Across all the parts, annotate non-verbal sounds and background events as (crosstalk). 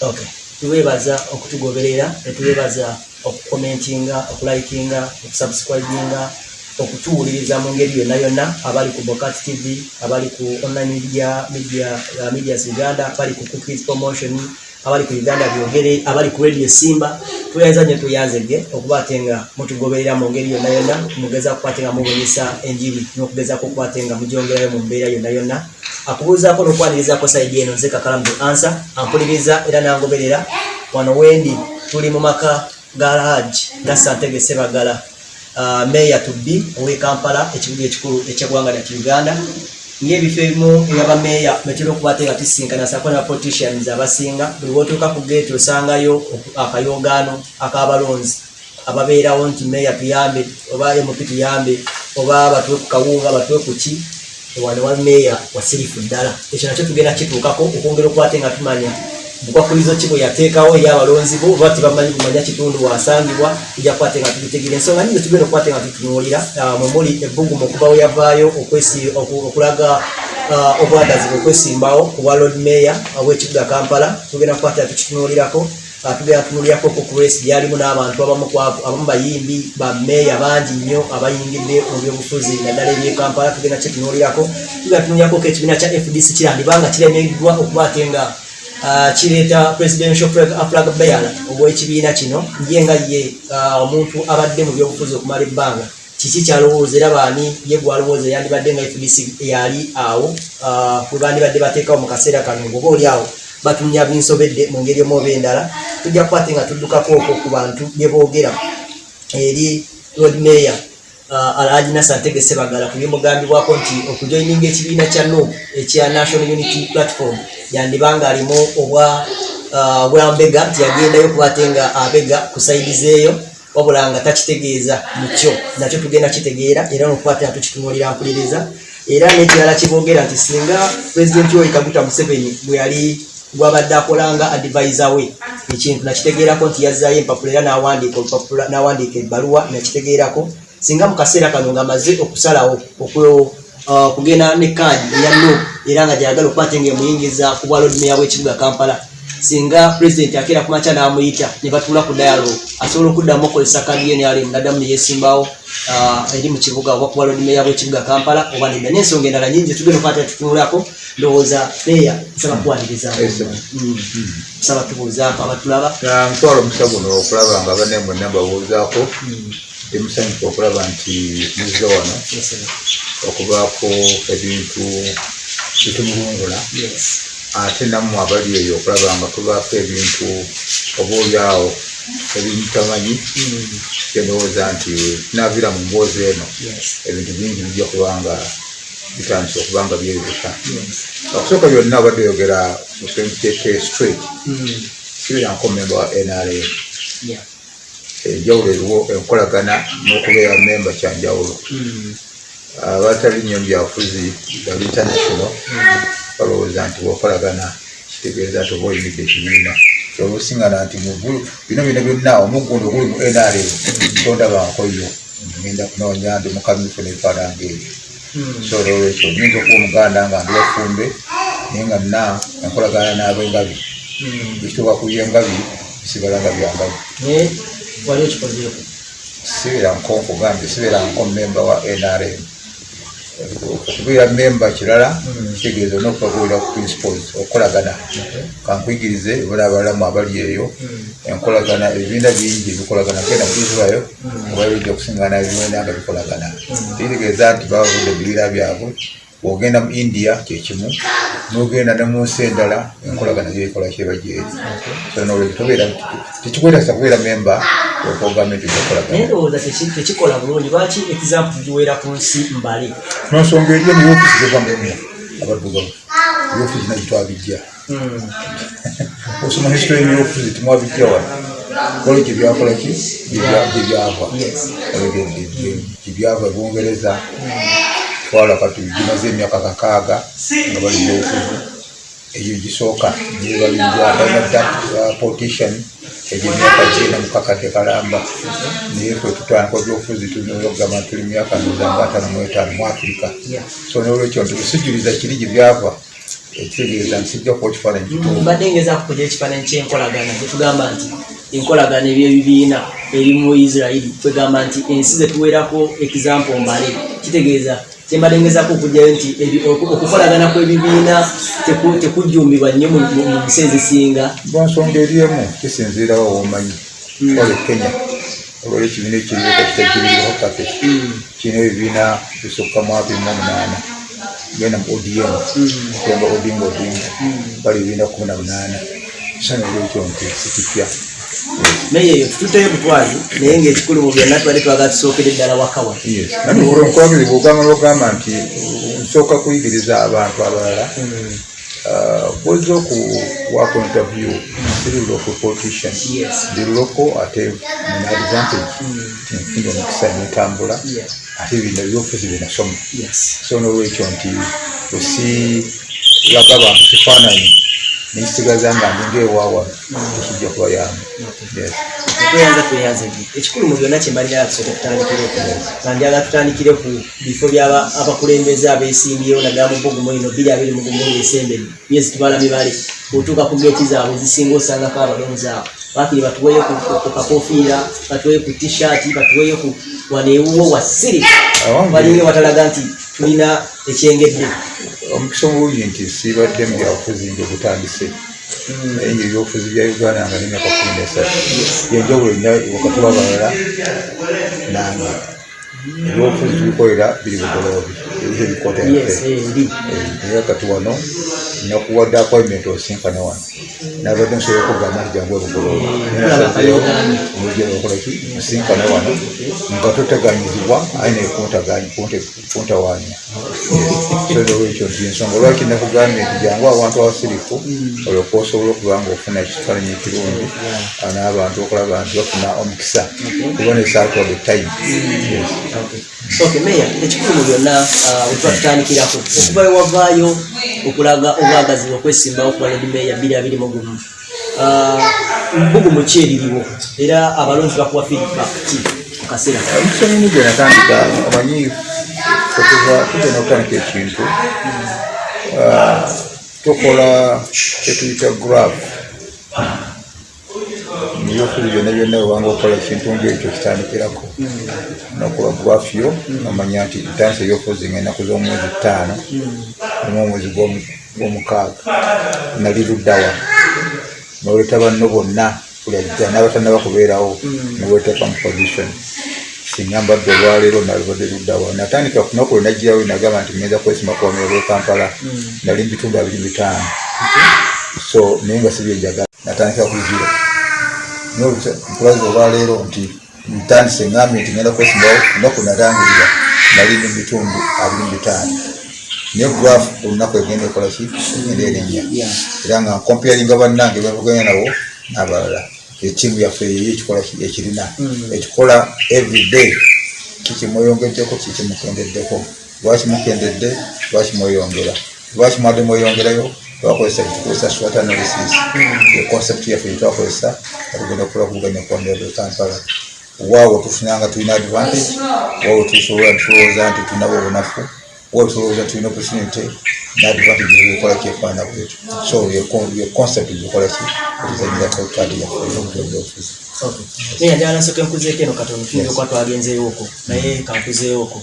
okay tuwebaza okutugoberera netuwebaza okukomentinga okulikinga okusubscribinga okutuwuliriza mu ngeri yonna yonna abali ku bokat tv abali ku online media media uh, medias uganda abali ku cookies promotion abali ku uganda byogere abali ku radio simba tuyanza nyo tuyanzege okuba ate nga mutugoberera mu ngeri yonna yonna mugeza kukwate nga mubunyisa enjiri n'okugezako okukwate nga mugyongerayo mu mbeera yonna yonna. Akubuuzaako n'okwanirizaako saidi eno nze kakalamu ansa ampuliriza era nangoberera. Wano wendi tuli mu maka ga haji nasantege sebagala. Uh, meya tubbi ow'e kampala ekibuga ekikulu ekyeggwanga lyatu uganda ngaebifo ebimu ebyabameeya metera okuba ate nga tusinkana sako ne politicians abasinga buli bwotuuka ku geeti osangayo akayogaano ak'abalonzi ababeerawo nti meeya tuyambe oba mp tuyambe oba batuwe ku kawunga batuwe ku ki? Wano wa meeya wasirifu ddala. Ekyo nakyo tugenda kituukako okwongera okuba ate nga tumanya bukwakulizo ki bwe yateekawo eri abalonzi bo? Oba tebamanyi kumanya kitundu wasangibwa? Tujja kukwate nga tubitegera ensonga nyingi tugenda okukwate nga tutunuulira ah, mwe muli ebbugumu okuba we yavaayo okulaga ah, obwagazi okwesimbawo ku bwa lord mayor w'ekibuga kampala. Tugenda kukwate nga tukitunuulirako Ah, tugenda tunuulirako ku kulesi gyalimu n'abantu abamu bayimbi bameeya bangi nnyo abayingidde mu byobufuzi naddala eby'e kampala. Tugenda kyetunuulirako. Tugenda tunuulirako ko ekibiina kya fdc kirandibanga kiremeddwa okuba ate nga kireeta presidential flag bearer obw'ekibiina kino ye nga ye ah, omuntu abadde mu byobufuzi okumala ebbanga. Kiki kyalowooza? Era baani? Ye gwalowooza yandibadde nga fdc yali awo ah, bwe bandibadde bateekawo mu kaseera kano ngoba oli awo batumya binsobedde mu ngeri omu oba endala tujja kukwate nga tuddukako okwo ku bantu bye boogera. Eri lord mayor alhaji nasantege sebagala ku byemugambibwako nti okujoininga ekibiina kya no ekya national unity platform. Yandibanga alimu obwa uh, bwambega nti yagendayo kuba ate nga abega ku saidizi eyo wabula nga takitegeeza mukyo. Nakyo tugenda kitegeera era nokuba ate nga tukitunuulira mpuliriza. Era n'ekirala kiboogera nti singa pulezidenti oyo kaguta museveni bwe yali gwabadde akolanga advisor we ekintu nakitegeerako nti yazzayo empapula era n'awandiika ebbaluwa nakitegeerako singa mu kaseera kano ng'amaze okusalawo oku- uh, kugenda ne kaadi eya no era nga gyagala okuba ate ngaemuyingiza ku bwa lodmeya bw'ekibuga kampala singa pulezidenti akeera ku makya n'amuyita ne batuula ku dialogue asobola okuddamu okozesa kaadi ye neyali naddamu neyesimbawo uh, eri mu kibuga oba ku bwa lodmeya bw'ekibuga kampala oba nedda n'ensonga endala nyingi tugenda okuba ate tutunulako ndowooza meya nsaba kuwaniriza Yes, sir. nsaba tubuuzaako abatulaba. Ntwala omukisa guno okulaba nga banne mwenna mbabuuzaako ndi musanyufu okulaba nti muzze wano okubaako ebintu bitumulungula ate nammwe abali eyo okulaba nga tubaako ebintu obaolyawo ebimutamanyi Mm. kyendowooza nti tunaavira mu mboozi eno ebintu bingi bijja kubanga bitandise okuba nga Yes. okusooka byonna abadde oyogera musenkikyeke straight Mm. kibeeranko memba wa nrm Yeah. Enjawulo eriwo enkolagana n'okubeera memba kyanjawulo. Mm. abatali nnyo byafuzi bali international Mm. balowooza nti bwokolagana kitegeeza nti oba oyimidde ekibiina. Olwosingana nti mugulu bino bino byonna omuggundo oguli mu nrm tondabankoyo ngenda kunoonya ndi mukamyufu nebifaananga ebyo so olwekyo nyinza okuba omuganda nga ndi wafumbe naye nga nna enkolagana n'abengabi. Ekituuka ku byengabi bisigala nga byangabi wali okikozeeko sibeera nko nkugambye sibeera nko memba wa nrm okubeera memba kirala Mm. kitegeeza nokubagoera ku principles okukolagana kankuyigirize bala abalamu abali eyo Mm. enkolagana ebibiina bingi bikolagana genda mu israel Mm. oba bijja okusingana ebibiina nga bikolagana Mm. kitegeeza nti babavudde ebibiina byabwe bwogenda mu india kyekimu nogenda ne mu nsi endala enkolagana gyebikola kyeba gyeri so nolwekyo tobeera tekikwetasa kubeera memba okogambye nti naye okolagana ndowooza teki- tekikola bulungi. Lwaki example tugiweera ku nsi mbale nonsonga eriyo mu ofiisi zevamemu abaddugavu eofiisi nagitwabijja Mm. osoma history y'ofiisi timwabijja wano. Kole gyebyakola ki? Gyebya- gyebyava Yes. gyebyava bungereza twala kati gimaze emyaka kakaaga nga bali byobufuzi eyo gisooka gyebalinja politician egyemyaka gyenda mukakadde kalamba naye ffe tutandika byobufuzi tulinaokugamba nti tuli myaka nozanga ataano mu etaano mu afirika so nolwekyo nti kusijjuliza kiri gye byava. Ekitegeeza nti sijja kuba kifaananyi kituufu mbadde ngeza kukuja ekifaananyi kyenkolagana gyetugamba nti enkolagana ebyebibiina eri mu isirairi twegamba nti ensi zetuwerako example mbale. Kitegeeza kyembadde ngezako okugjayo nti okukolagana kw'ebibiina teku- tekujjumbibwa nnyo mu nsi ezisinga lwansonga eri emu kisinziirawo womanyi wale kenya. Olwali ekibiina ekiriwo kakitakiriho kake kirina ebibiina bisukka mu abiri mu omunaana. Genda mu odm kuyamba odinga odinga bali ebibiina kumi na munaana. Kisana olwekyo nti sikipya naye eyo tututeyo butwazi naye ngaekikulu mu byonna tubadde twagala tusookere ddala wakawa nankubagiriza ogamba nogamba nti nsooka kuyigiriza abantu abalala bwezza okuwako interview siri local politician ndi loko ate nina advantage tinfunda omukisa netambula ate bino byofuzi byenasoma so nolwekyo nti osi laga abantu kifaananyi nekisigaza nga ndingaewaawa tekijja kubayamba Yes. tweyanza tweyanze ddi ekikulu mu byonna kyembalira tusooka tutandikireko nga njagala tutandikire ku bifo byaba abakulembeze abeesimbyewo naddala mu bbugumu ino bbiri abiri mu gumu esembeni myezi tubala mibale otuuka ku geeti zaabwe zisinga osangako abalonzi abo. Bakiri batuweeyo ku kakofiira batuweeyo ku tishaati batuweeyo ku waneewuwo wasiri Awange- walinga watalaga nti tulina ekyengedde omukisa omulungi nti sibadde mu byabufuzi nga butandise naye nga ebyobufuzi bya uganda nga nemyaka kumi nesatu. Yenjawulo nya wakati wabalala nange ebyobufuzi tubikolera biri bugoloobi ebikota yes eh, wano nakuwadde appointment osinkane wano. Nabadde nsobola okugamba nti jangu kalyogaanyi. omujeokolaki osinkane wano. Nga toteganyizibwa aye naye kuntawaanya olwekyo nti ensonga. Lwaki nakugambye nti jangu abantu abasirifu olwoka osobola okuba nga ofuna ekifaananyi ekirungi n'abantu okulaba nti bafuna omukisa kubona esaatwadde time. Meya ekikulu mu byonna ah, wetuba tutandikirako okuva ewavaayo okulaga obwagazi okwesimbawo ku baledi meya bbiri abiri mu gumu. Mbugumu ki eririwo? Era abalonzi bakuwa feedback ki mu kaseera kano? omusonyimu gwe natandika omanyi okuva tugenda okutandika ekintu. Ah, tukola kyetuyita graf ebyofuzi byonna byonna webanga okola ekintu ngaekyo kitandikirako. Nokola graf yo nomanya nti ntandisa ebyofuzi nga ennaku z'omwezi ttaano omu omwezi gw'omu- gw'omukaaga nali luddawa noleeta banno bonna kulajja n'abatannaba kubeerawo niweteeka mu position. Singa mbadde olwaleero nalibadde luddawa natandika kunaku lwe najjirawo nagamba nti ngenda kwesima kuwamira lwe kampala nali mu bitundu abiri bitaano so naye nga sibyenjagala natandika ku zero mpulaza olwaleero nti ntandise ngambye nti ngenda kwesimawo lunaku natangirira nali mu bitundu abiri mu bitaano. Naye grafu olunaku egenda ekolaki egenda erinnya. Era nga nkomparinga bannange bavuganya nabo n'abalala. Etiimu yaffe yeyo ekikola ki- ekirina. Ekikola everyday kikimweyongeddeko kikimukendeddeko lwaki mukendedde? Lwaki mweyongera? Lwaki mwadde mweyongerayo twakozesa tukozesa swat analysis econcept yaffe gyetwakozesa nga tugenda okukola kuvuganya kwandebe kampala waawo tufunanga tulina advantage waawo tusobola tulowooza nti tulinabo obunafu waawo tulowooza tulina opportunity n'advantage ebikola kyefaana bwetyo so ye concept gyekola ki etuzanyirako kadi yaffe ey'obyobufuzi Okay. meya njagala nsooke nkuzeeko eno katono tuyinza okuba twagenzeewooko naye kankuzeewooko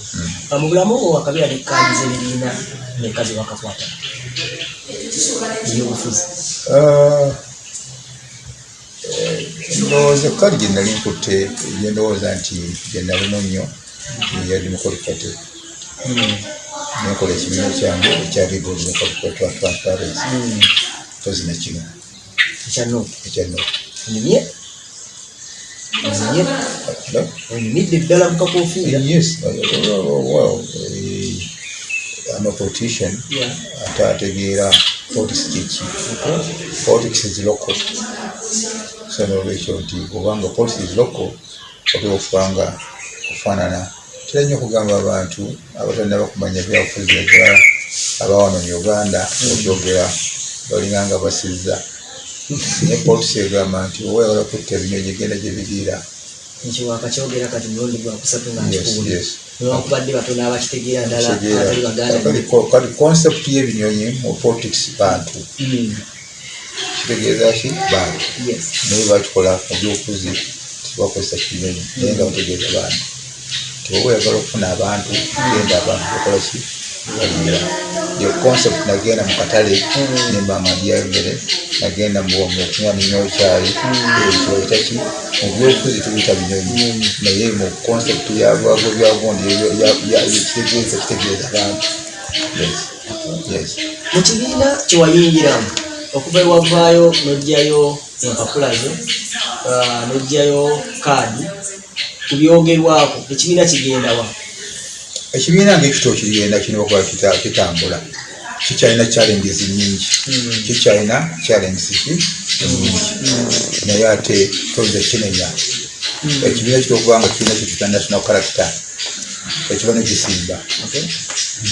Ah, mu bulamu obwo wakabeera nekkandiza ebibiina meka ze wakakwata ebyobufuzi Ah, eh, ndowooza kadi gye nali nkutte gye ndowooza nti gye nalimu nnyo ya democratic party nenkola ekibiina kyange ekya democratic party transparency. Mpozi nekino ekyano ekya no onyumye? Onyumidde ddala mu kakofiira. Yes. Well eh, I'm a politician. Yeah. ate ategeera politics kiki politics is local. So nolwekyo nti obanga politics is local oteeka okubanga kufaanana kira nnyo okugamba abantu abatannaba kumanya byabufuzi naddala abawano mu uganda okyogera balinganga basizza. Naye politics egamba nti owayagala kutta ebinyonyi genda gye biriira ekyo wakakyogera kati mulundi gwa kusatu nga nkikuwulira yes. newankubadde batono abakitegeera ddala abatali baganda kati concept y'ebinyonyi mu politics bantu. Mm, kitegeeza ki? Bantu. Naye bakikola mu byobufuzi tebakozesa kinyonyi. Naye nga bategeeza bantu tiwoba oyagala okufuna abantu genda abantu bakola ki? Balira the concept nagenda mu katale nemba amadya emmere nagenda mukunywa ninyo kyayi ekyoyita ki? Mu byobufuzi tubiyita binyonyi. Naye mu concept yabwago byagundi kitegeeza kitegeeza bantu Yes. yes. Mu kibiina kyewayingiramu okuva ewavaayo n'ojjayo empapula zo n'ojjayo kaadi ku byogerwako ekibiina kigendawa ekibiina ngaekito kigenda kirina okuba kita- kitambula kikyalina challenges nyingi Mm. kikyalina challenges nyingi naye ate toyinza kinenya ekibiina kitera okuba nga kirina kyetuyita national character ekiba nekisimba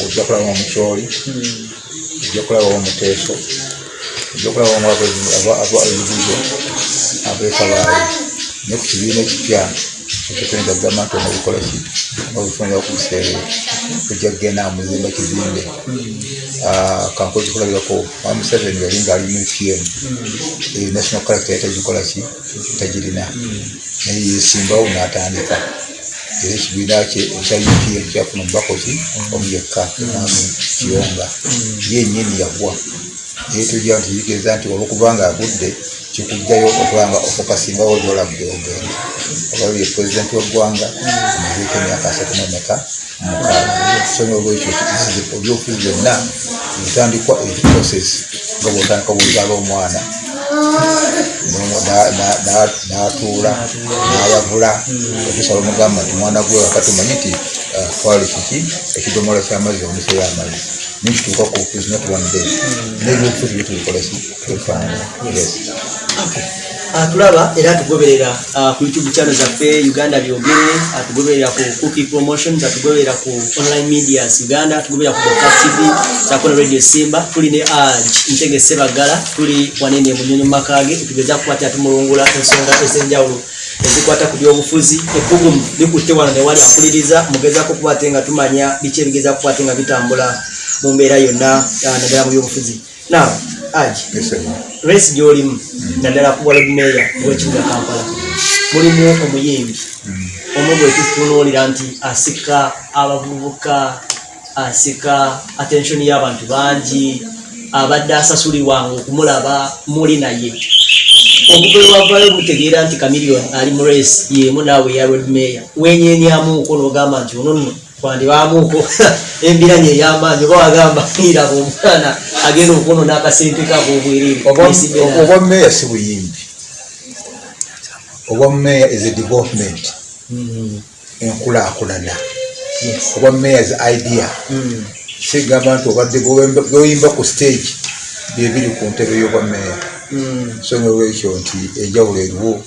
ojja kulabamu mukyoli Mm. ojja kulabamu muteeso ojja kulabamu abebibuzo abekabaali naye ku kibiina ekipya ekituyinza gavumenti ono bikola ki nga bifunira ku biseera ojja kugenda muzimba kizimbe. Kankozi kulabirako wa museveni yali nga ali mu pm national character yatagikola ki tagirina naye yesimbawo n'atandika era ekibiina kye ekya upm kyafuna omubaka ki omuyekka namu kiyonga yenyini yagwa naye tujja nti kitegeeza nti olwokubanga agudde kikugjayo okubanga ofokasingawo gyolabudde ogenda oba ye pulezidenti weggwanga amazeeko emyaka asatu nemeka mukaaga so nolwekyo ebyobufuzi byonna bitandikwa ebiprocess nga bwotandika bwozaala omwana. Na- na- na- n'atuula n'ayavula. Okusala omugamba nti mwana gwe wakati omanyi nti ah, twali kiki? Ekidomola kyamazzi omuso y'amazzi. Nikituuka ku bufuzi not one day n'ebyobufuzi byetubikola ki tubifaanana. Yes Ah, tulaba era tugoberera ah, ku youtube channel zaffe uganda byogere ah, tugoberera ku cookie promotions atugoberera ku online medias uganda tugoberera ku Boka tv sakona radio simba. Tuli ne aj ntege sebagala tuli wanene munyonyo makage tugeza kukwata tumulungula ensonga ez'enjawulo ezikwata ku byobufuzi. Ebbugumu likutte wano newali akuliriza mugezako kubate nga tumanya biki ebigeza kukwate nga bitambula mu mbeera yonna ah, naddala mu byobufuzi. Now sir. resi gyolimu naddala ku walodmeya wekibuga kampala. Mulimu omuyimbi. Omu gwe tutunuulira nti asika abavubuka asika attention y'abantu bangi abadde asasulirwanga okumulaba muli naye. Obugwe wavayo butegeera nti kamiliyoni ali mu resi yemu naawe eya rodmeya wenyenyamuuko n'ogamba nti ono nno twandibaamuuko (laughs) embiranye ey'amaanyi oba wagamba iraba omwana agenda okwonona akasente kakobwerere Obwa- meya si buyimbi. Obwa meya is a development. Enkulaakulana. Obwa meya is idea. Sigamba nti obadde bw'oyimba ku stage byebiri ku ntebe y'obwa meya so nolwekyo nti enjawulo eriwo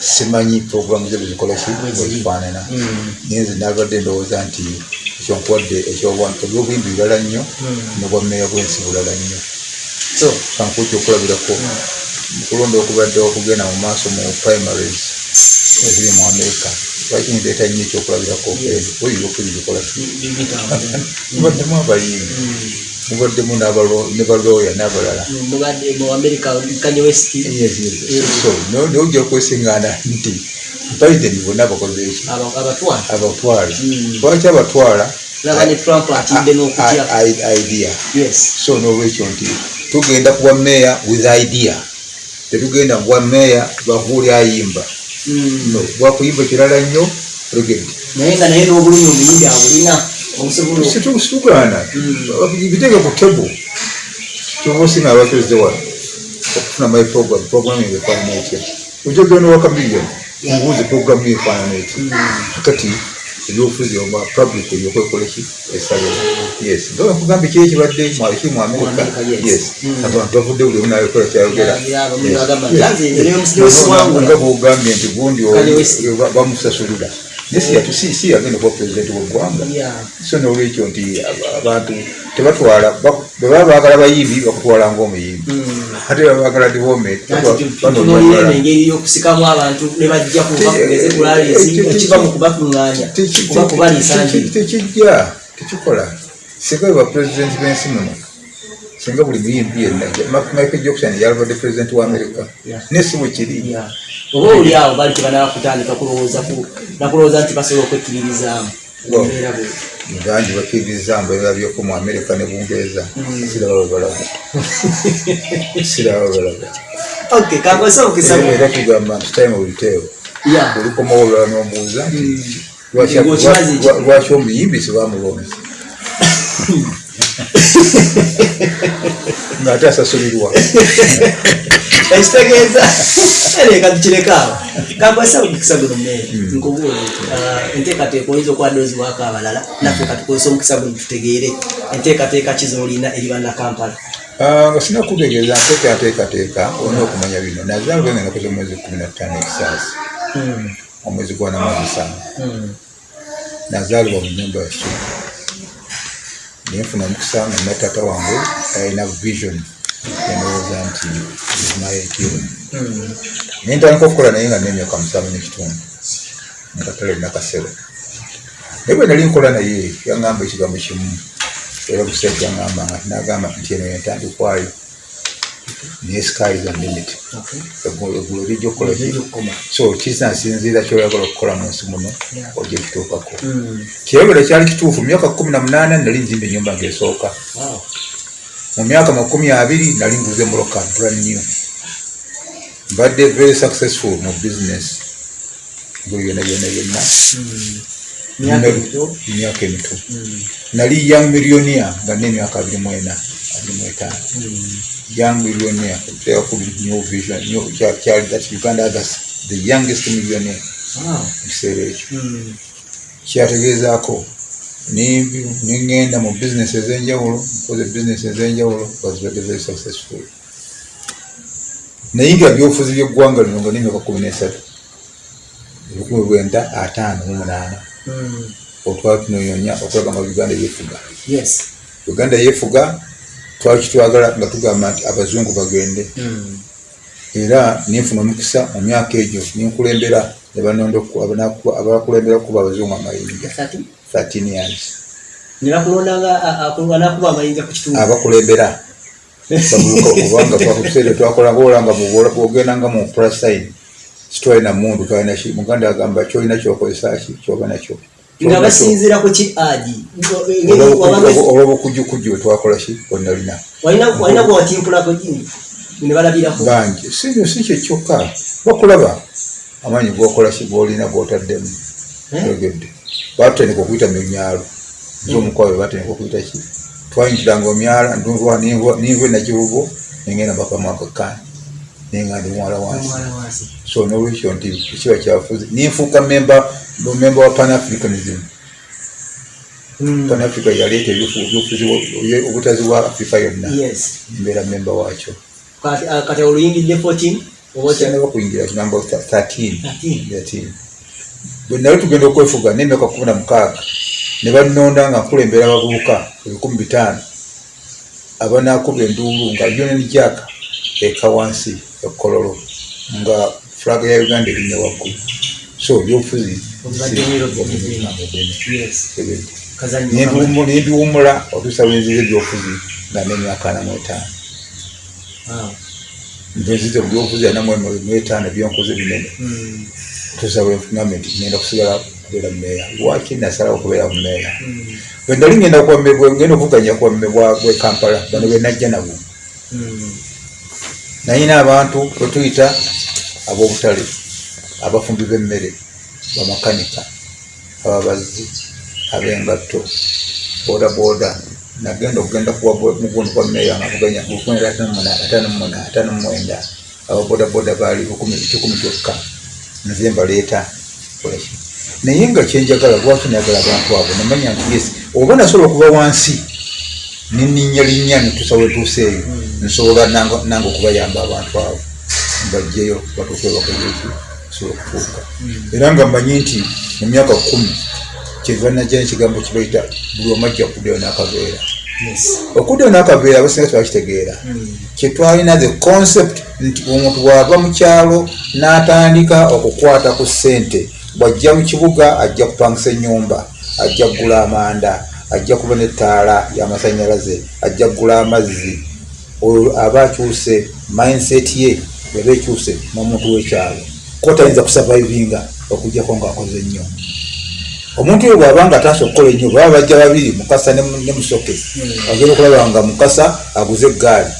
simanyi programu ze bwezikola ki bwezifaanana naye nze nabadde ndowooza nti ekyonkuwadde ebyobuyimbi birala nnyo nobwa meya bwensi bulala nnyo. So kankuki okulabirako mukulonda okubadde okugenda mu maaso mu primaries eziri mu amerika lwaki ndeeta nnyo ekyokulabirako oyoyokuzi bikola (laughs) mubaddemu abayimbi mubaddemu ne balooya n'abalala. No- nojja kwesiŋŋaana nti biden bonna bakoze eki aba- abatwala. Mm. lwaki abatwala? I- I- idea. So nolwekyo nti tugenda kuwa meya with idea. Tetugenda kuwa meya lwakuwuli ayimba. Mm. no lwakuyimba kirala nnyo regedi naye nga naye n'obulumi omuyimbi abulina situgaana bitege ku tebo kyoba osinga abakozeze wano okufuna my program programming efaanana etya ojja genda waka miliyoni omubuuzi programu efaanana etya kati ebyobufuzi oba public ebyokwekola ki esalera yes nga nkugambye kiri ekibadde ki mu amerika yes. Mm. abantu bavudde buli omu nayokola kyayogera nga bwogambye nti gundi bamusasulira naye si si yagenda kuba pulezidenti weggwanga so nolwekyo nti aba- abantu tebatwala bak- bwe baba baagala bayimbi bakutwala ngaomuyimbi Mm. ate baba baagala development Nati tu- tutunuulire eno engeri y'okusikamu abantu ne bajja kuva kugeze ku laleezi ekiva mu kubakuŋŋaanya kuba kubaliisa njiri tekijja tekikola singa bwe bapulezidenti b'ensi muno singa buli muyimbi yenna michael jackson yalibadde pulezidenti wa amerika naye si bwe kiri Yeah. oba oli awo bali tebanaba kutandika kulowooza ku nakulowooza nti basobola okwekkiririzaamu. Bangi bakkiriza mbeera byoko mu amerika ne bungereza. Mm. siraba webalaga (laughs) siraba webalaga era tugamba nti time Yeah. olikomawo olwala n'omubuuza nti lwaki- omuyimbi sibamulonzi (laughs) ng'ate asasulirwa ekitegeeza ereka tukireka awo kakwasa omukisa guno mmere nkubuule enteekateeka oyinza okuba dooziwaako abalala naffe katukozesa omukisa guno tutegeere enteekateeka ki zoolina eri bannakampala Ah, nga sinakutegeeza nteekateekateeka olina okumanya bino nazaalibwa nga nakoze omwezi kumi na ttaano ekisaasi omwezi gwa namumusana nazaalibwa mu nyumba yakyo nenfuna omukisa nga nina taata wange alina vision enowooza nti nayekiwe nentandika okukola naye nga nemyaka musanvu nekitundu mukatale nakasero. Naye bwe nali nkola naye yaŋŋamba ekigambo kimu era busente yaŋŋamba nga nagamba nti eno yentandikwayo naye sky is unlimited eggulu lijja okukola so kisansinziira kyoyagala okukola mu nsi muno ojja kituukako kirabira kyali kituufu mu myaka kumi na munaana nali nzimba ennyumba ngaesooka mu myaka makumi abiri nali nguze muloka brand new. Mbadde very successful mu business. Buli byonna byonna byonna emyaka emito nali young millionaire nga n'emyaka abiri mu ena abiri mu etaano young millionaire teyaku new vision new- kyali that uganda others the youngest millionaire. Mu kiseera ekyo kyategeezaako niŋŋenda mu business ez'enjawulo nkoze business ez'enjawulo bazibadde very successful. Nayiga byobufuzi by'eggwanga lino nga n'emyaka kumi n'esatu ebikumi bwenda ataano mu munaana otwala tunoyonya okulaga nga uganda yeefuga. Yes. Uganda yeefuga twali kitwagala nga tugamba nti abazungu bagende. Era nenfuna omukisa mu myaka egyo nenkulembera abakulembera okuba abazungu amayinja. 13 years. Abakulembera. (laughs) Babuuka kubanga twakutuseere twakolanga olanga bwogendanga mu plasine sitwalina mundu twalina muganda agamba kyolina kyokozesa ki kyoba nakyo nga basinziira ku ki agi olwobukujjukujju bwetwakola ki? Bwenalina walina bwewatimpulako gini? Ne balabirako. Bangi. Sinyo si kyo kyokka. Bakulaba. Amaanyi gokola ki golina gotaddemu tegedde batandika okuyita mumyalo zomukwawe batandika okuyita ki? Twayingira omyala ninva enakibugo nengenda bakamwakakani nenga ndi muwala wansi. So nolwekyo nti ekiba kyafuzi ninfuuka memba memba wa panafricanism Mm. panafrica yaleeta ebyobufuzi obutazi bwa africa yonna. Mbeera memba wakyo kati oluyingidde 14 oba otya- kyana bakuyingira kinamba 13 13. 13 bwe nali tugenda okwefuga n'emyaka kumi na mukaaga ne bannonda nga nkulembera abavubuka ebikumi bitaano abanaakuba enduulu nga union jack eka wansi ekololo. Nga fulaga ya uganda erinnya waggulu. So ebyobufuzi nembiwumula otuusa lwenziza ebyobufuzi nga n'emyaka ana mu etaano. Wow. nziza ebyobufuzi ana mu etaano byonkoze binene. Mm. tusa bweŋŋambe nti ngenda kusigala kubeera mumeeya. Lwaki nasalawo okubeera mumeeya? Mm. bwe nali ngenda ngenda okuvuganya kwamme bwe kampala bano bwe najja nabo. Mm. nayina abantu bwetuyita ab'obutale abafumbi b'emmere bamakanika ababazi ab'engatto boda nagenda okugenda mugundu kwa meeya nga muganya lukumi ataano muna ataano mumwenda ababoda boda baali kikumi kyokka nze mbaleeta kolaki naye nga kyenjagala lwaki nayagala abantu abo namanya nti yes oba nasobola okuba wansi neninya linnya netusawo etuusa eyo nsobola nange okubayamba abantu abo mbajjeyo batuuke bakozeki kisobola okufuuka. Era nga mmanyi nti mu myaka kumi kyeva najja nekigambo kibaita buli omu ajja kuddayo n'akaveera. Yes. okuddayo n'akaveera abasinga tebakitegeera. Mm. kyetwalina the concept nti omuntu bw'ava mu kyalo n'atandika okukwata ku ssente bw'ajja mu kibuga ajja kupangisa ennyumba ajja kugula amanda ajja kuba n'ettaala y'amasanyalaze ajja kugula amazzi. Oyo aba akyuse mindset ye eba ekyuse n'omuntu w'ekyalo ko tayinza kusurvivinga okugjako ng'akoze nnyo. Omuntu oyo bw'aba nga atandise okukola ennyo baba bajja babiri mukasa ne musoke agenda okulaba nga mukasa aguze eggaali.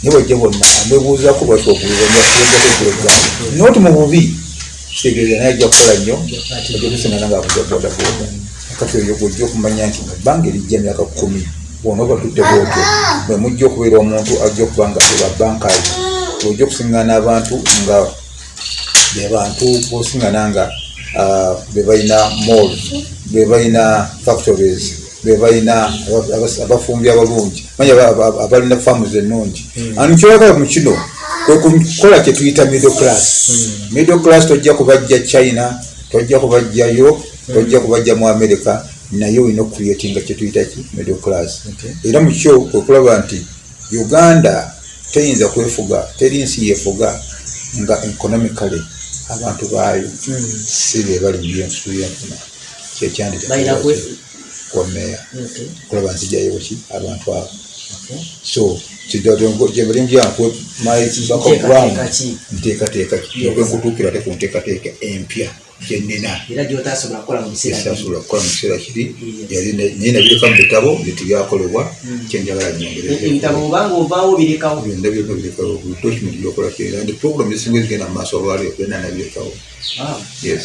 Naye bwajja bonna amwebuuzako lwaki okubuuzanjakugula eggaali. Naye oti mu bubi kitegeeza naye ajja kukola nnyo ajja kusingana nga aguze bodaboda. Kati oyo gwojja okumanya nti mu bbanga erijja emyaka kumi bwona oba tutte bwotyo mwe mujja okubeera omuntu ajja okuba nga ebabankazi ojja okusingana abantu nga be bantu bosingana nga be balina malls be balina factories be balina aba- aba- abafumbi abalungi. Aba- abalina farms ennungi. Ani kyolaga mu kino kwe kukola kye tuyita middle class. Middle class tojja kubajja china tojja kubajjayo tojja kubajja mu america naye olina okucreatinga kye tuyita ki? Middle class. Era mu kyo kwe kulaba nti uganda teyinza kwefuga teri nsi yefuga nga economically abantu baayo si be bali mu byensusu byenfuna. Balina kwe- kyekyandi kwameya Okay. kulaba nzijjayo ki? Abantu abo. So gyebalimjankwe Nteekateeka ki? nteekateeka Yes. okwenkutuukira ate ku nteekateeka empya gyenina era gyotasobola kukola mu biseera bino. esasobola kukola mu kiseera kiri. Naye nabireka mu bitabo byetu byakolebwa Mm. kyenjagala E- nyongereze ebitabo obanga ovaawo birekawo? Byonna birekawo buli document gyokola kyera ndi program ezisinga ezigenda mu maaso olwaliro byonna nabirekawo Ah. yes.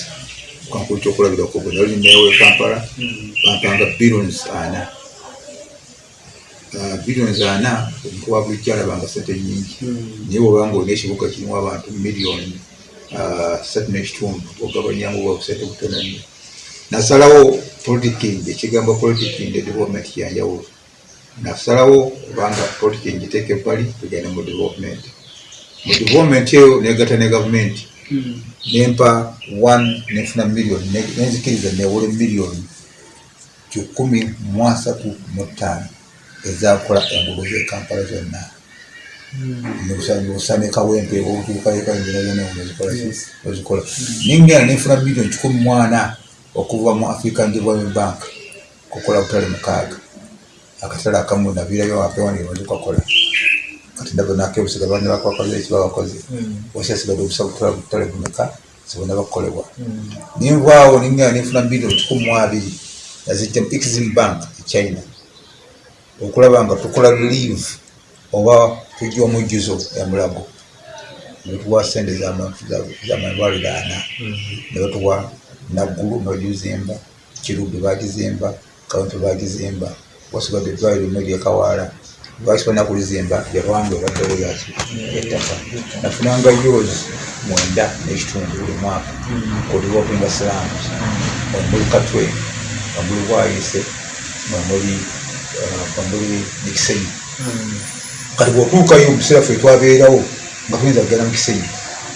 Kankulu kyokulabirako bwe nali meewe kampala Mm. bampanga billions ana. Ah, billions ana omuntu wa bulijjo alabanga sente nyingi Mm. naye bwobanga olina ekibuga kirimu abantu miliyoni ah, satu n'ekitundu ogabanyamu bwa busente butono nnyo nasalawo politiking ekigambo politiking development kyanjawulo nasalawo kubanga politiking giteeka ebbali tugende mu development mu development eyo negata ne gavumenti Mm. nempa one nefuna miliyoni ne- nenzikiriza newole miliyoni kikumi mu asatu mu ttaano ezakola engulo zekampala zonna Mm. osame kawempe otuukaekazikola Yes. ozikola ningenda nenfuna miliyoni kikumi mwana okuva mu african development bank kukola butale mukaaga akatale akamu nabirayo apewanirwazikakola kati ndaba nakebusiga bana bakwakoze ekibabakoze Mm. wasyasigadde obusa butale bumeka zibona bakolebwa Mm. ninvaawo ningenda nenfuna miliyoni kikumi mu abiri nazijja mu exim bank e china okulaba nga tukola relieve oba tujja omujjuzo emulago netuwa sente zamalwaliro ana Mm. nebatuwa naggulu nebagizimba kirubi bagizimba kawempe bagizimba wasigadde eddwaliro mu eryekawaala lwaki bana kulizimba yalwange ebaddewo yaki ettaka. Nafunanga euros mwenda n'ekitundu buli mwaka. Mm. kuliwopinga silaamu omuli katwe omuli bwayise omuli omuli nikisenyi Mm. Kati bwotuukayo mubiseera ffe twabeerawo nga tuyinza kugenda mu kisenyi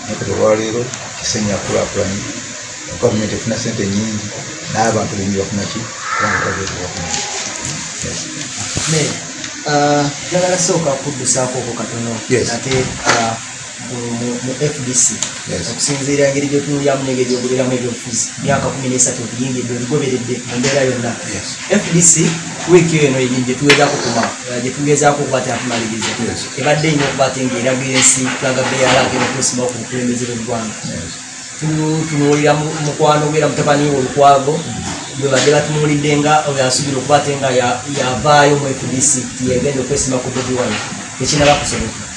naye kati olwaleero kisenyi akulaakulanye gavumenti efuna sente nyingi. N'abantu benyi bafunaki kubanga twabeerawagumenti Ne, ah, sooka kuddusaakoko katono. Yes. ate ah, mu- fdc okusinziira engeri gyotunulyamu n'engeri gyoguliramu ebyobufuzi myaka kumi n'esatu otuyingidde oligoberedde mu mbeera yonna fdc wiiki eno gyetugezaako kuma gyetugezaako okuba tatumaliriza Yes. ebadde ina okuba te ngaeraga ensi tulaga beyalagera okusimawo ku bukulembeze bw'eggwanga Tu- tunuulira mu- mukwano gwera mutabani we olukwago bwe badde batunuulidde nga oyo asuubira okuba ate nga ya- yavaayo mu fdc tiyegenda okwesima ku bobi wine tekinaba kusoboka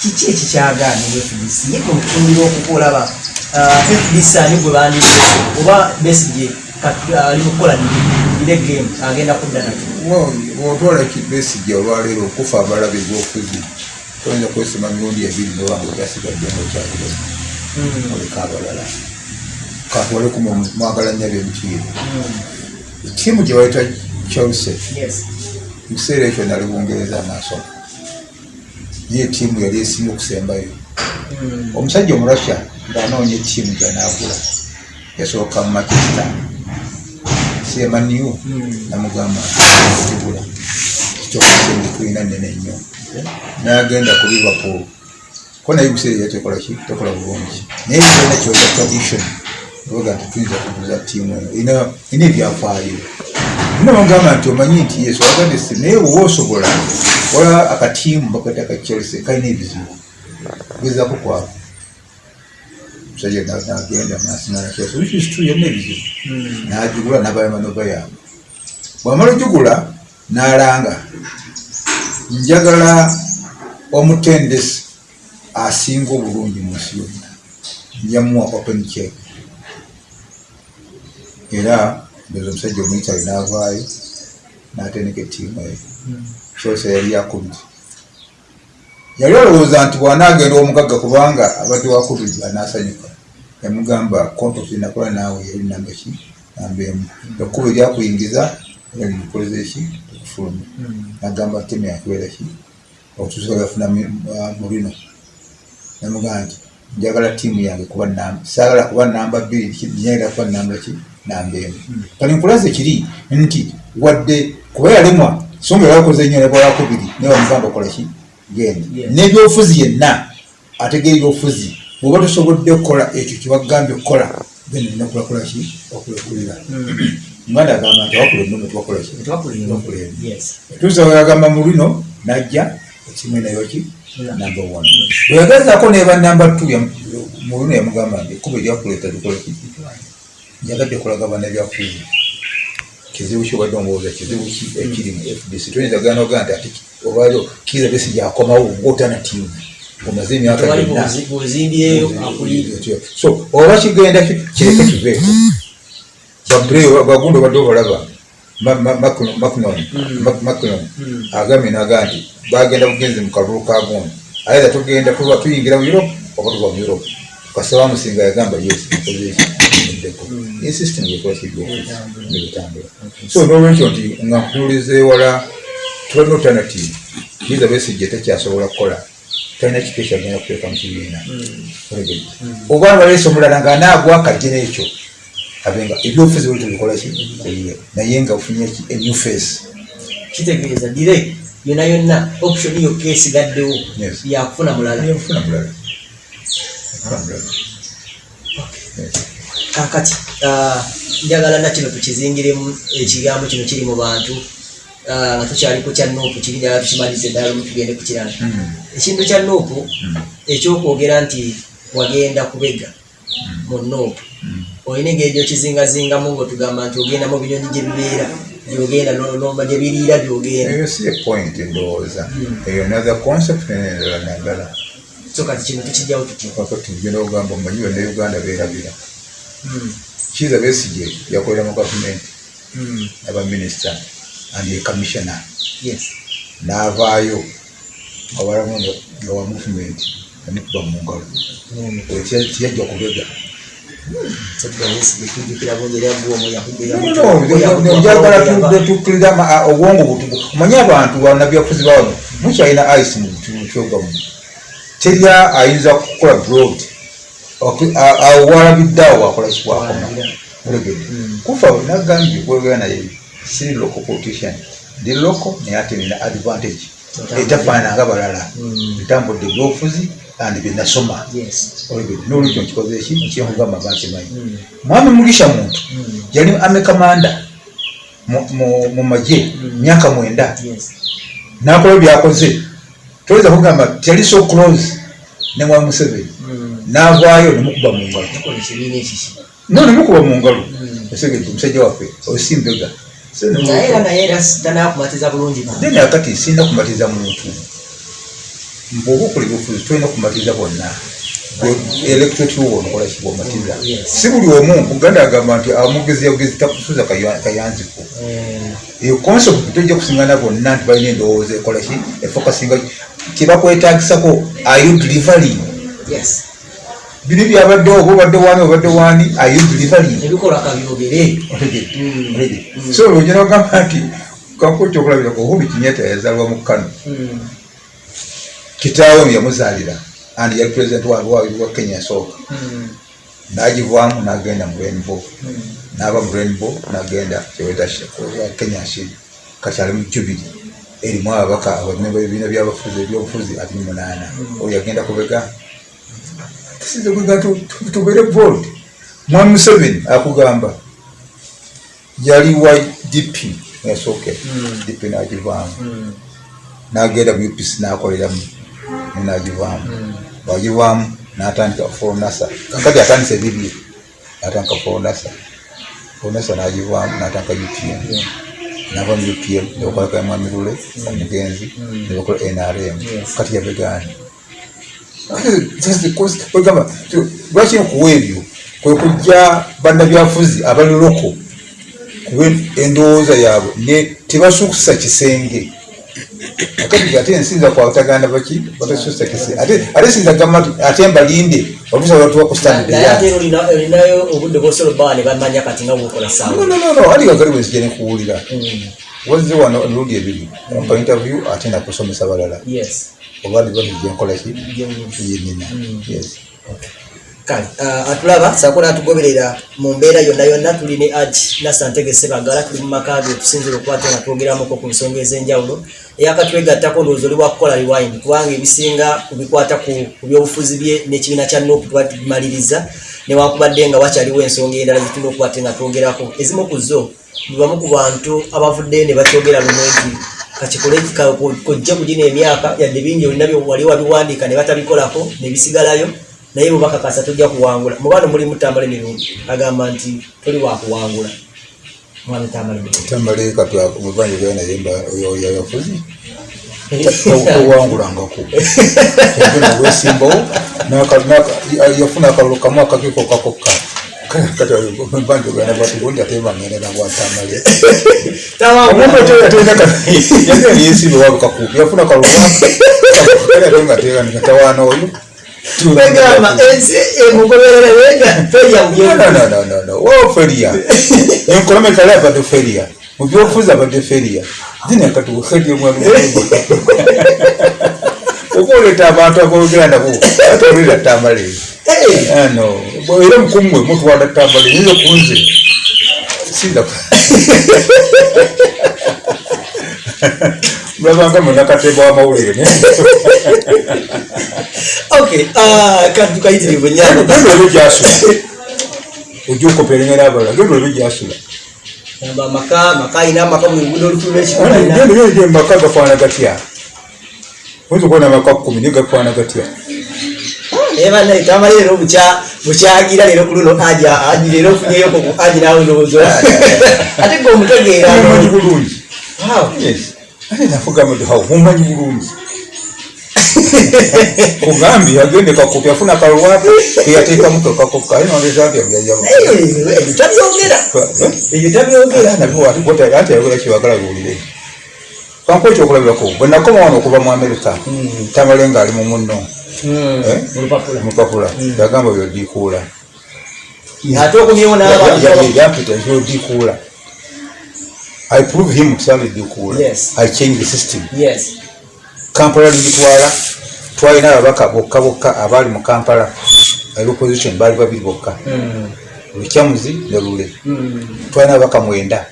kiki ekikyagaana mu fdc ye gwe mukutunulira okukolaba fdc ani gwe bandibese oba besige ali mukukola nire game agenda kudda nakyo otwala kibesijja olwaleero okufa abalabe ebyobufuzi toyinza kwesima mirundi ebiri nobanga okyasigadde ngaokyaligamu Mm, oleka abalala. Katwaleku mwagala nnyo ab'emikiire mm, ttiimu gye bayita chelsea. Mu kiseera ekyo nali bungereza amaaso niye ttiimu yali esinga okusembayo. Omusajja omurussia ng'anoonya ettiimu gyanagula yasooka mu manchester. Semaniu Mm. namugamba kigula kitokasenge tulina nene nnyo. Nagenda ku liverpool. Ko naye biseera yatekola ki? Tekola bulungi. Naye kirina kyoza tradition. Oga nti tuyinza kuguza tiimu eno. Ina- ina ebyafaayo namugamba nti omanyi nti yesu agadde si naye bwoba osobola wala akatiimu bakata ka chelsea kalina ebizibu gezaku kwabo musajja na- nagenda masinanakyasa wikisitu yonna ebizibu. Mm. n'agigula n'abayamba n'obayamba. Bwamala ogigula n'alanga njagala omutendesi asinga obulungi mu nsi yonna. Njamuwa open check. Era ndoza omusajja omuyitale n'avaayo n'atendeka ettiimu eyo kyose yali yakubiri yali olowooza nti bw'anaagenda omugagga kubanga abadde wakubiri anaasanyuka yamugamba kontosi nakola naawe yali namba ki namba emu ekkuba eryakuyingiza era limukoleza eki tekufulumya Mm. nagamba teme yakubeera ki okutuusa yafuna mulino namugamba nti njagala tiimu yange kuba namba saagala kuba namba bbiri nyagala kuba namba ki namba emu kati nkulaze kiri nti wadde kuba yalemwa so nga yakoze nnyo nebwayakubiri naye bamugamba okola ki genda Yes. n'ebyobufuzi yenna ategeera ebyobufuzi bwoba tosobodde okukola ekyo kyebagambye okukola genda olina kulakola ki okulekulira Mm. muganda agamba nti awakula ennume tubakola ki Twakulira. Twakulira. Yes. tuusa weyagamba mu luno najja ekimu nayo ki Yeah. namba one bweyagezaako neba namba two mu luno yamugamba nti ekkuba eryakuleeta likola ki njagadde kulaga bana ebyakuuza kizibu ki obadde omubooza? Kizibu ki ekiri mu fdc toyinza gana ogaa nti ati obayo kiza besi gyakomawo ngaotana tiimu omaze emyaka so oba kigenda ki- kireke kiveeko bagundi obadde obalaba. Macnon Mm. agambye naga nti bagenda bugenzi mu kalulu ka gundi ayeza tugenda tuba tuyingira mu europe oba tuba mu europe. Kasita bamusinga yagamba yes nkozeekiddeko ye system yekola kibitambula so nolwekyo nti nga nkunuliza ewala tubalina alternative kiza besijja tekyasobola kukola talina kitu ekyagenda kuteeka mu kibiina. Olegedde. oba baleese omulala ng'anaagwa akajje n'ekyo abenga ebyobufuzi buli tubikola ki? Ebiwe. naye nga ofunye enew face. Kitegeeza dire yonna yonna option yokka esigaddewo yakufuna mulala. Yofuna mulala. Mulala. Yes. Kakati ah, njagala nakino tukizingiremu ekigambo kino kiri mu bantu ah, nga tukyali ku kya nuupu kiri njagala tukimalize ddala lumu tugende ku kirala Mm. ekintu kya Mm. ekyokwogera nti wagenda kubega mu Mm. olina engeri gyokizingazingamu ngaotugamba nti ogenda mu binyonyi gye bibeera gyogenda nomba gye biriira gyogenda eyo si epoint ndowooza Mm. eyo naza concept nenendala nagala so kati kino tukijjawo tutya tugenda okugamba omumanyi bonna uganda beerabira Mm, kiza besige yakolera mu gavumenti mm, abaminisita and ye commissioner yes n'avaayo nga walamu nga wa movement namukuba mu ngalo Mm. Tiyajja kubega njagala tukkiriza obwongo butubu omanyi abantu bannabyafuzi bawano mukyalina ice mu kyogamu terya ayinza kukola broad awo walabiddeawo wakola kikwakoma olegedde Mm. kufa nagambye kwegera naye siri local politician ndi local naye ate nina advantage. Etafaananga balala. Ntambudde ebyobufuzi andi byenasoma. Yes. Olegedde nolwekyo nkikoze eki nkyenkugamba bankimanyi Mm, mwami mugisha muntu yali amekamanda mu magye myaka mwenda. Nakola byakoze toyinza kugamba tiyali so close ne mwami museveni. Navaayo nemukuba mu ngalo. No nemukuba mu ngalo. Esegedde omusajja waffe osimbega then akati sinda kumatiza muntu. Bwoba okola ebyobufuzi tolina kumatiza bonna. Electorate wo onokola kibwomatiza Yes. si buli omu uganda agamba nti amugezi yagezi takusuza kayanziko Eh, eyo concept tojja kusingana bonna nti balina endowooza ekola ki efokasinga kyebakwetagisako ayo delivery yes biri byabaddewo oba obadde wani obadde kabyogere. Otegedde? Mm. Mm. so olwogera ogamba nti kankuwa ekyokulabirako uhuru kinyata yazaalwa mu kano Mm, kitaawe yamuzaalira andi yali president wa kenya esooka nagivaamu nagenda mu rainbow. Nava mu rainbow nagenda kyeweta kenya shid kakyali mu jubili erimu ababaka abamemba ebibiina byabafuzi ebyobufuzi ati munaana. Oyo yagenda kubega tubere bold mwami museveni akugamba yali wa dp yasookera Mm. dp nagivaamu Mm. nagenda mu upc nakoleramu nagivaamu. Mm. wagivaamu natandika fonasa kakati atandisa ebibye natandika fonasa fonasa nagivaamu natandika upm nava mu upm nebakolaka mwami omugenzi nebakola nrm kati yabegani gamba lwaki okuwa ebyo? Kwe kujja bannabyafuzi abali loko kuba endowooza yaabwe ne tebasukusa kisenge. Akati ate ensinza kwataganda baki batasusa kisenge. Ate ate sinza gamba ate mbalinde olusa batuwa ku standard naye ate olina- olinayo obudde bwosobola obbawa ne bamanya kati nga bwokola saawa. No no no ali kakali bwenzija nekuwulira Mm. Wazze wano emirundi ebiri ampa interview ate nakusomesa balala. Yes. Oba ndibatije nkolaki Gyenyini. yenina yes. Kale ah, atulaba saako natugoberera mu mbeera yonna yonna tuli ne aj nasantege sebagala tuli mu maka ge tusinzira okukwata nga twogeramuko ku nsonga ez'enjawulo. Eyakatwegattako ndowooza oli bwakukola rewind kubanga ebisinga kubikwata ku ku byobufuzi bye n'ekibiina kya nopu tuba tubimaliriza newankubadde nga wakyaliwo ensonga endala zitulina okukwata nga twogerako ezimu ku zo bibamu ku bantu abavudde ne bakyogera lumu nti kakikole ka- ko- kojja kugina emyaka yadde bingi olina wali wabiwandiika ne batabikolako ne bisigalayo naye bubakakasa tojja kuwangula mubano mulimu tambala emirungi agamba nti toli wakuwangula mwami tambala emirungi tambale katmuvanje ganaye yafuzi tawangulangako kyagenda olwesimbawo yafuna akalulu kamu akakiiko kakokka yafuna kalulwatawaana oyo enkolomekala abadde feriya feria enkolomekale abadde oba oleeta abantu abogera nabo ate olera tambale. Ano era mukumwe mutwala tambale nizo kunze sinda (laughs) mulabanga munakatemba wamawulire (laughs) ah, kati tukayitirivu nyano genda olwe gyasula ojja okuperengera abalala genda olwe gyasula maka maka maka gafaana gatya oyinza okubona amaka kumi naye gafaana gatya naye banaye tamala leero bukya- bukyagira leero ku luno aja aji leero ofunyeyo ku aji nawe ndowoozo (laughs) ate gwe omutegeera mumanyi bulungi Wow. Yes. ate nafugamba nti hawo mumanyi bulungi (laughs) kugambye agende kakopi afuna kalwatu keyateekamu kakokka aye nolezambya byajaba Naye ebyo tabyogera ebyo tabyogera ate ayogera kyebagala biwulire kankuwa ekyokulabirako bwe nakoma wano okuva mu amerika tamale ngaali mu munno Eh? mupapula yagamba byodikuula ate okumyewo yampita byodikuula i prove him Yes. i change the system. Yes kampala ligitwala twalina ababaka bokka bokka abaali mu kampala. Ali opposition baali babiri bokka. Mm. lukyamuzi ne lule. Mm. twalina ababaka mwenda.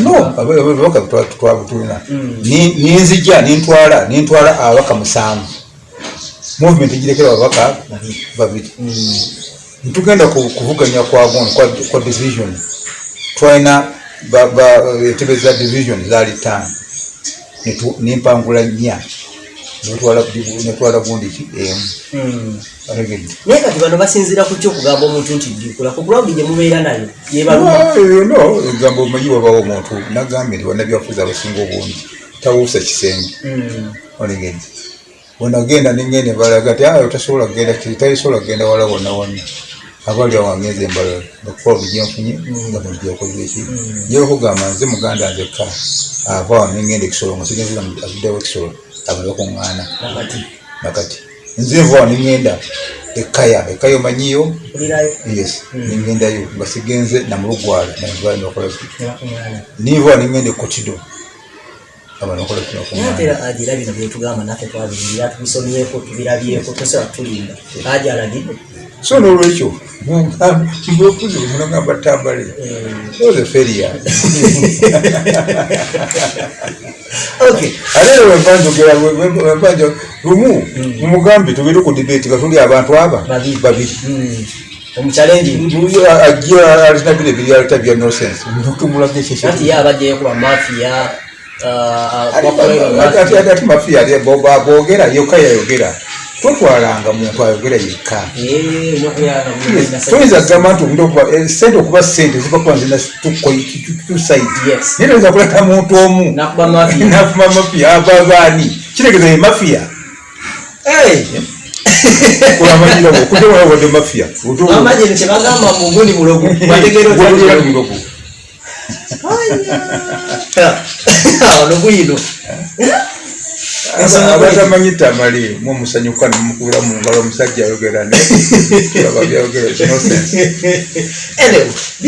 No ababaka twabutulina Mm. ninzija nintwala nintwala ababaka musanvu. Movement egirekera ababaka babiri ku- kuvuganya kwaguno kwa, division. Twalina entebe za division zaali Netu- nempangula nnya netwala gundi ki? Emu Mm. Olegedde. naye kati bano basinzira ku ki okugamba omuntu nti ddikula ku kulawudi gye mubeera nayo yebaluma Ah, eh, egamba omanyi wabawo omuntu. Nagambye nti bannabyafuzi abasinga obungi tawuusa kisenge olegedde bwenagenda nengende balaga ti ayo tasobola kugenda talisobola kugenda wala wonna wonna abali awangenza embalala ngakukola bugyenfunye nga mujakoze eki yekugamba nze muganda nzekka ava wano nengenda ekisolo nga sigenzira avuddewo ekisolo abali bakuŋŋaana nakati nze nva wano nengenda ekaya ekaya omanyiyo yes nengendayo nga sigenze namulugwala nakola nebakuŋŋaana niva wano nengenda ekotido abanokola naye kinakumanya ate era agira bino byetugamba naffe twabirira tubisomyeko tubirabyeko tosobola tulinda. Aja alagidde so nolwekyo mbukuzi munagamba tambale oze feria okay ate era wenvanjogera wenvanja lumu mumugambe tugende ku debate nga tuli abantu aba babiri Mm. ajja alina bino ebiryaleta bya nosense tumulaga anti ye abajjayo kuba mafiya ate mafiya boogera yokka yayogera totwalanga muntu ayogera yekka. Toyinza kugamba nti omuntu okuba eh, sente okuba sente ziva kuba nzina tusaidi naye toyinza kuleta muntu omu. Nakuba mafiya nafuma mafiya ava baani kitegeza ye mafiya kulamanyirawo okutewawadde mafiya amajini kyebagamba mugundi mulogo. Bategeera (laughs) abatamanyi tamali mwemusanyuka nemukubira mu ngalo omusajja ayogera naye (laughs) tulaba byayogera